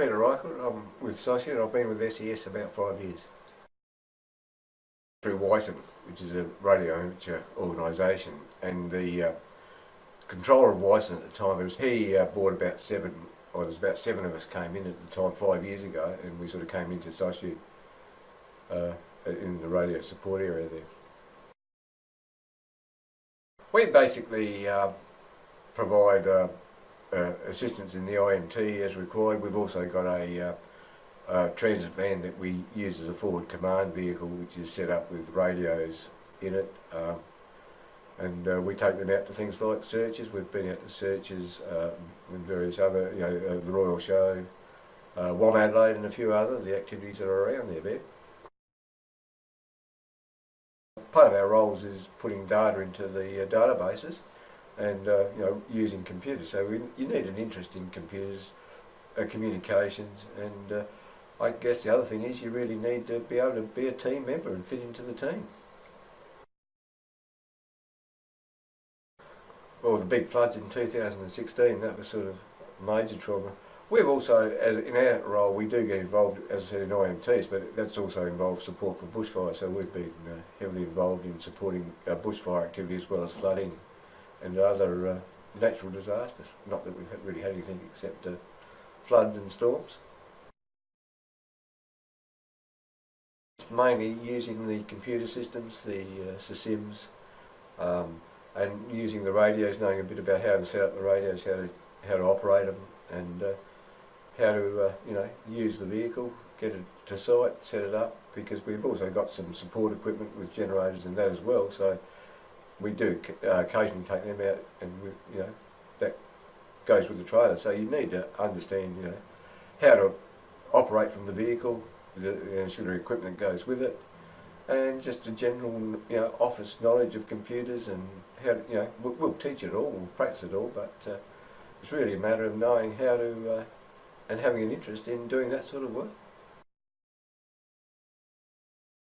Peter Reichel. I'm with Socia. I've been with SES about five years. Through WICEN, which is a radio amateur organisation, and the uh, controller of WICEN at the time, was, he uh, bought about seven, or there's about seven of us came in at the time five years ago, and we sort of came into Socia uh, in the radio support area there. We basically uh, provide uh, uh, assistance in the IMT as required. We've also got a, uh, transit van that we use as a forward command vehicle which is set up with radios in it um, and uh, we take them out to things like searches. We've been out to searches uh, and various other, you know, uh, the Royal Show, uh, WOMADelaide and a few other, the activities that are around there, Ben. Part of our roles is putting data into the uh, databases and uh, you know using computers. So we, you need an interest in computers, uh, communications, and uh, I guess the other thing is you really need to be able to be a team member and fit into the team. Well, the big floods in 2016, that was sort of major trauma. We've also, as in our role, we do get involved, as I said, in IMTs, but that's also involved support for bushfire. So we've been uh, heavily involved in supporting uh, bushfire activity as well as flooding and other uh, natural disasters. Not that we've really had anything except uh, floods and storms. Mainly using the computer systems, the uh, SISIMs, um, and using the radios, knowing a bit about how to set up the radios, how to how to operate them, and uh, how to uh, you know use the vehicle, get it to site, set it up. Because we've also got some support equipment with generators and that as well. So we do uh, occasionally take them out and we, you know that goes with the trailer. So you need to understand you know how to operate from the vehicle the ancillary equipment that goes with it and just a general you know office knowledge of computers and how to, you know we'll, we'll, teach it all we'll practice it all but uh, it's really a matter of knowing how to uh, and having an interest in doing that sort of work